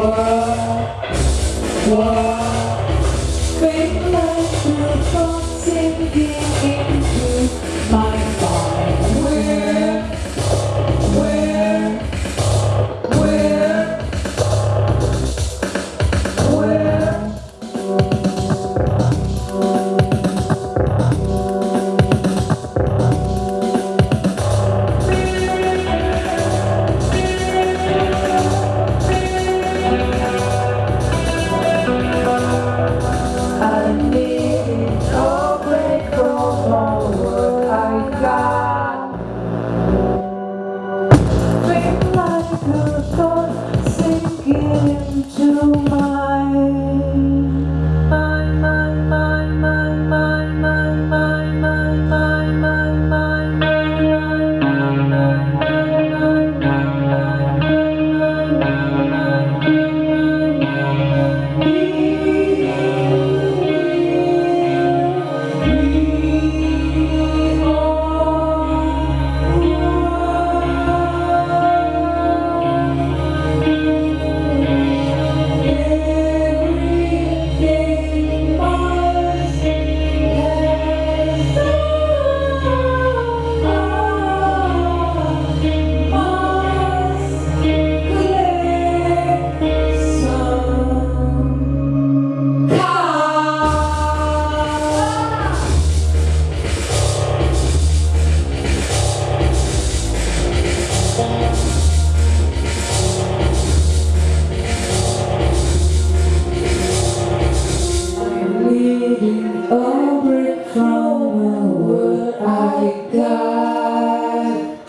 Whoa, whoa. Fake love, the thoughts in my body. I A break from the world I got.